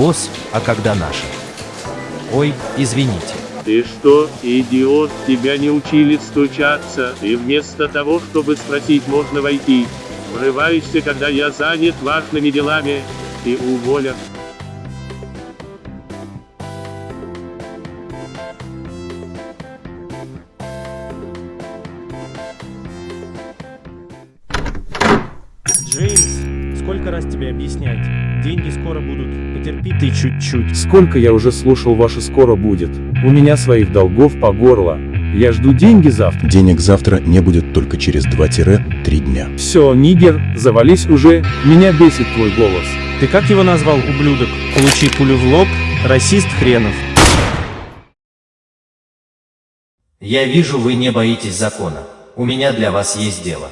босс, а когда наша. Ой, извините. Ты что, идиот, тебя не учили стучаться, и вместо того, чтобы спросить, можно войти, врываешься, когда я занят важными делами, и уволят. Сколько раз тебе объяснять? Деньги скоро будут. Потерпи ты чуть-чуть. Сколько я уже слушал ваше скоро будет. У меня своих долгов по горло. Я жду деньги завтра. Денег завтра не будет только через 2-3 дня. Все, нигер, завались уже. Меня бесит твой голос. Ты как его назвал, ублюдок? Получи пулю в лоб, расист хренов. Я вижу, вы не боитесь закона. У меня для вас есть дело.